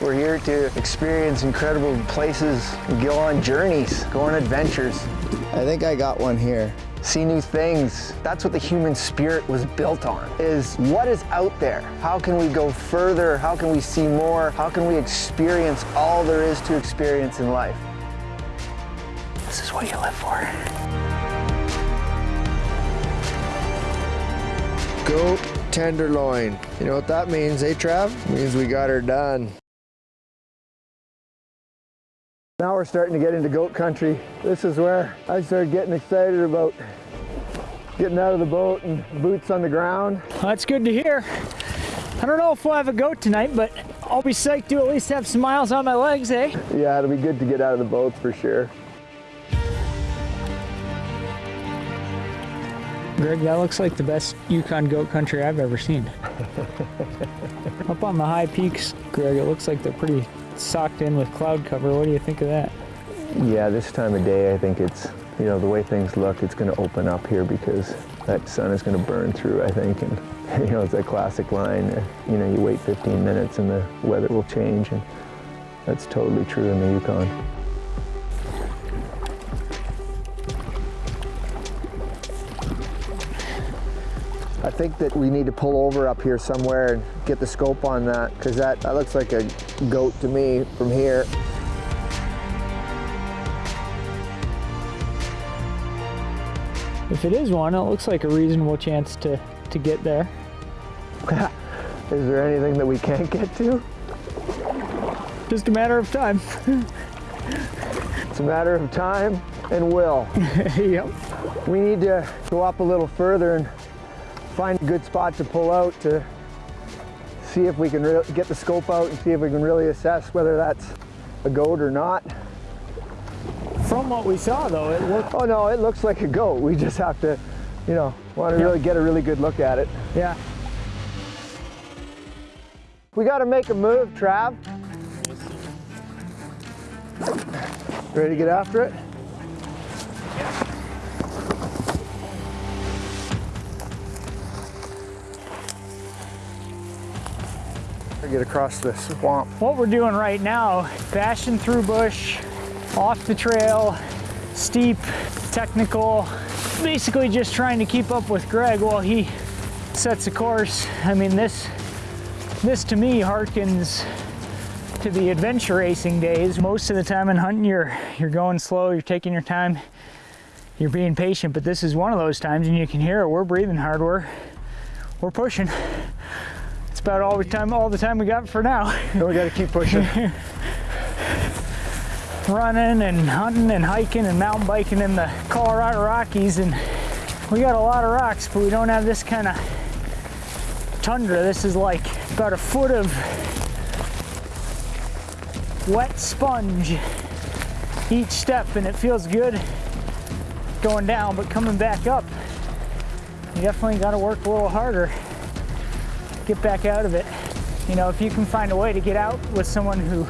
We're here to experience incredible places, go on journeys, go on adventures. I think I got one here. See new things. That's what the human spirit was built on, is what is out there? How can we go further? How can we see more? How can we experience all there is to experience in life? This is what you live for. Goat tenderloin. You know what that means, eh, Trav? It means we got her done. Now we're starting to get into goat country. This is where I started getting excited about getting out of the boat and boots on the ground. That's good to hear. I don't know if we'll have a goat tonight, but I'll be psyched to at least have some miles on my legs, eh? Yeah, it'll be good to get out of the boat for sure. Greg, that looks like the best Yukon goat country I've ever seen. Up on the high peaks, Greg, it looks like they're pretty socked in with cloud cover. What do you think of that? Yeah, this time of day, I think it's, you know, the way things look, it's going to open up here because that sun is going to burn through, I think. And, you know, it's a classic line, uh, you know, you wait 15 minutes and the weather will change. And that's totally true in the Yukon. I think that we need to pull over up here somewhere and get the scope on that because that, that looks like a goat to me from here. If it is one, it looks like a reasonable chance to, to get there. is there anything that we can't get to? Just a matter of time. it's a matter of time and will. yep. We need to go up a little further and find a good spot to pull out to see if we can get the scope out and see if we can really assess whether that's a goat or not. From what we saw though, it looked... Oh no, it looks like a goat. We just have to, you know, want to yeah. really get a really good look at it. Yeah. We got to make a move, Trav. Ready to get after it? Get across the swamp. What we're doing right now, bashing through bush, off the trail, steep, technical, basically just trying to keep up with Greg while he sets a course. I mean, this, this to me harkens to the adventure racing days. Most of the time in hunting, you're, you're going slow, you're taking your time, you're being patient, but this is one of those times and you can hear it, we're breathing hard, we're, we're pushing about all the time all the time we got for now. we got to keep pushing. Running and hunting and hiking and mountain biking in the Colorado Rockies and we got a lot of rocks but we don't have this kind of tundra. This is like about a foot of wet sponge each step and it feels good going down but coming back up you definitely got to work a little harder get back out of it. You know, if you can find a way to get out with someone who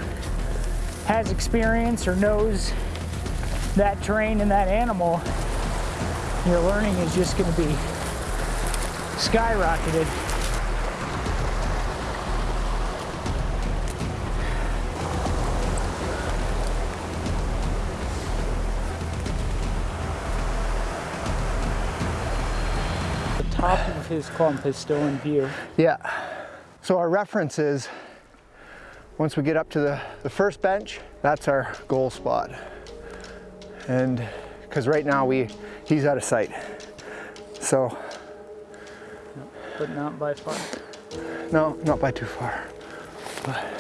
has experience or knows that terrain and that animal, your learning is just going to be skyrocketed. Top of his clump is still in view. Yeah. So our reference is, once we get up to the, the first bench, that's our goal spot. And because right now we he's out of sight. So. But not by far. No, not by too far. But.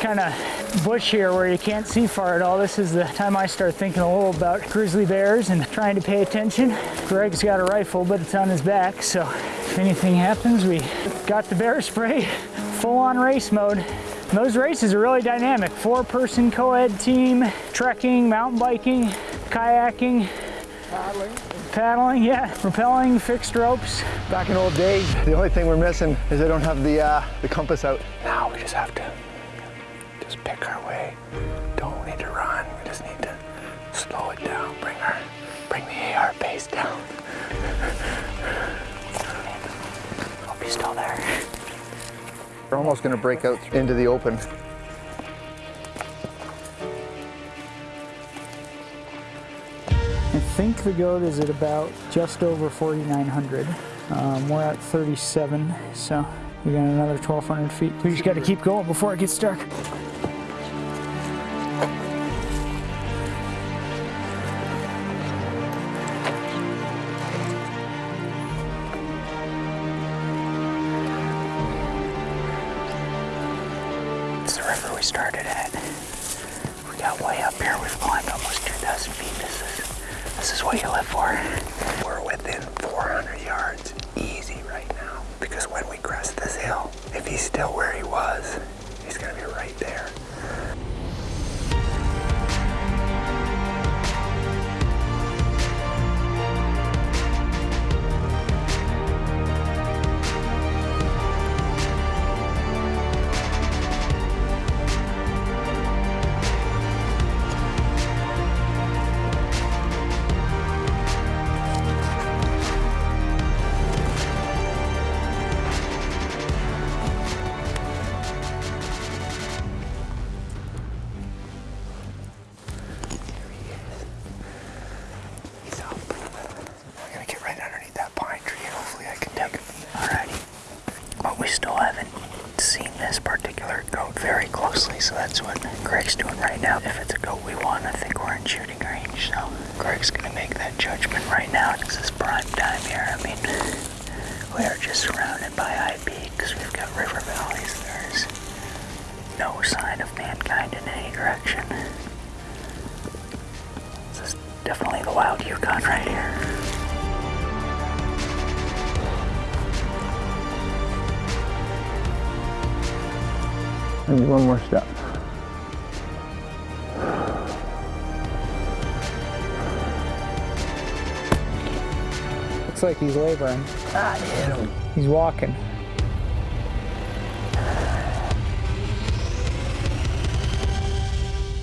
Kind of bush here where you can't see far at all. This is the time I start thinking a little about grizzly bears and trying to pay attention. Greg's got a rifle, but it's on his back, so if anything happens, we got the bear spray, full on race mode. And those races are really dynamic. Four person co-ed team, trekking, mountain biking, kayaking, paddling. Paddling, yeah, rappelling, fixed ropes. Back in old days, the only thing we're missing is I don't have the, uh, the compass out. Now we just have to just pick our way. Don't need to run, we just need to slow it down, bring our, bring the AR pace down. Hope he's still there. They're almost gonna break out into the open. I think the goat is at about just over 4,900. Um, we're at 37, so we got another 1,200 feet. We just got to keep going before it gets dark. It's the river we started at. We got way up here. We've climbed almost 2,000 feet. This is this is what you live for. Maybe one more step. Looks like he's laboring. Ah, hit him. He's walking.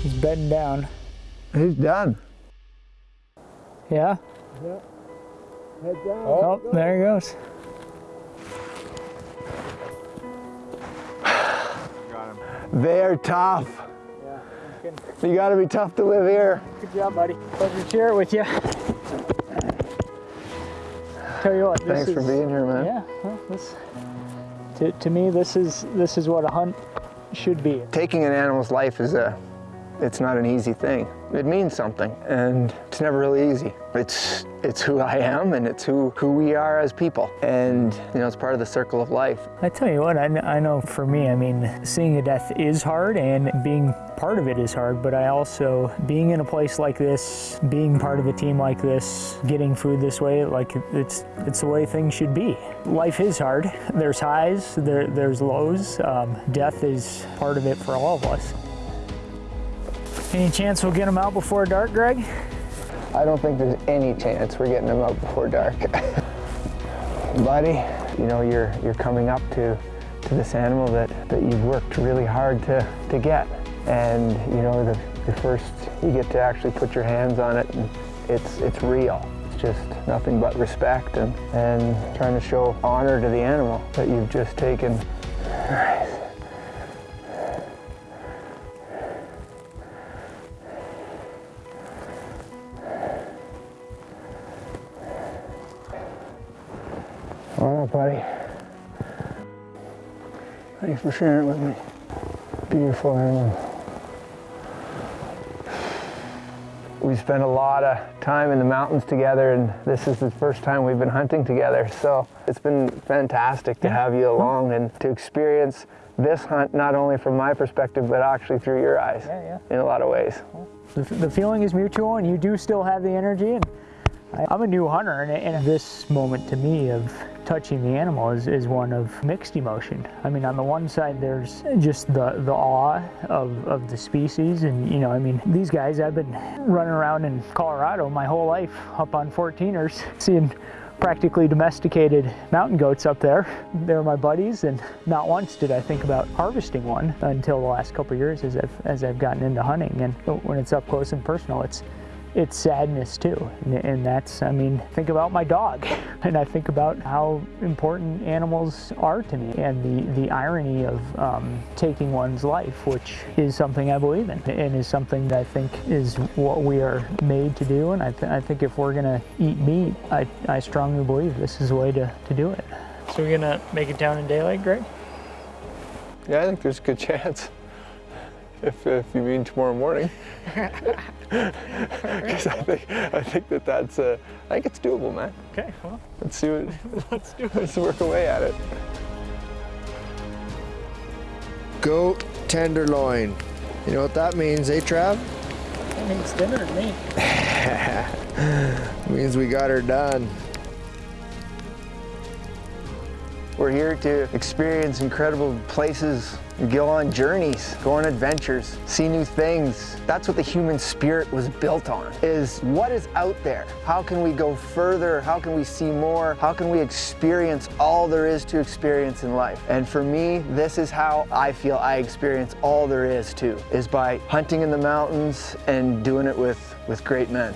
He's bedding down. He's done. Yeah? Head down. Oh, there he goes. They're tough. Yeah. You gotta be tough to live here. Good job, buddy. Pleasure to share it with you. Tell you what, this Thanks is, for being here, man. Yeah, well, this, to, to me, this is this is what a hunt should be. Taking an animal's life is a, it's not an easy thing. It means something, and it's never really easy. It's it's who I am, and it's who who we are as people, and you know, it's part of the circle of life. I tell you what, I, I know for me, I mean, seeing a death is hard and being part of it is hard, but I also, being in a place like this, being part of a team like this, getting food this way, like it's, it's the way things should be. Life is hard. There's highs, there, there's lows. Um, death is part of it for all of us. Any chance we'll get them out before dark, Greg? I don't think there's any chance we're getting them out before dark. Buddy, you know, you're you're coming up to to this animal that, that you've worked really hard to, to get. And you know, the, the first you get to actually put your hands on it and it's it's real. It's just nothing but respect and, and trying to show honor to the animal that you've just taken. All right, buddy. Thanks for sharing it with me. Beautiful animal. We spent a lot of time in the mountains together, and this is the first time we've been hunting together. So it's been fantastic to have you along and to experience this hunt not only from my perspective, but actually through your eyes Yeah, in a lot of ways. The, the feeling is mutual, and you do still have the energy. And I, I'm a new hunter, and, and this moment to me of touching the animal is, is one of mixed emotion. I mean, on the one side, there's just the, the awe of, of the species, and you know, I mean, these guys, I've been running around in Colorado my whole life up on 14ers, seeing practically domesticated mountain goats up there. They're my buddies, and not once did I think about harvesting one until the last couple years as I've as I've gotten into hunting. And when it's up close and personal, it's it's sadness too. And, and that's, I mean, think about my dog. And I think about how important animals are to me and the, the irony of um, taking one's life, which is something I believe in and is something that I think is what we are made to do. And I, th I think if we're gonna eat meat, I, I strongly believe this is the way to, to do it. So we're gonna make it down in daylight, Greg? Yeah, I think there's a good chance. If, if you mean tomorrow morning. Because I think, I think that that's, uh, I think it's doable, man. Okay, well, Let's see what, let's do it. let's work away at it. Goat tenderloin. You know what that means, eh, Trav? That means dinner to me. means we got her done. We're here to experience incredible places, go on journeys, go on adventures, see new things. That's what the human spirit was built on, is what is out there? How can we go further? How can we see more? How can we experience all there is to experience in life? And for me, this is how I feel I experience all there is to, is by hunting in the mountains and doing it with, with great men.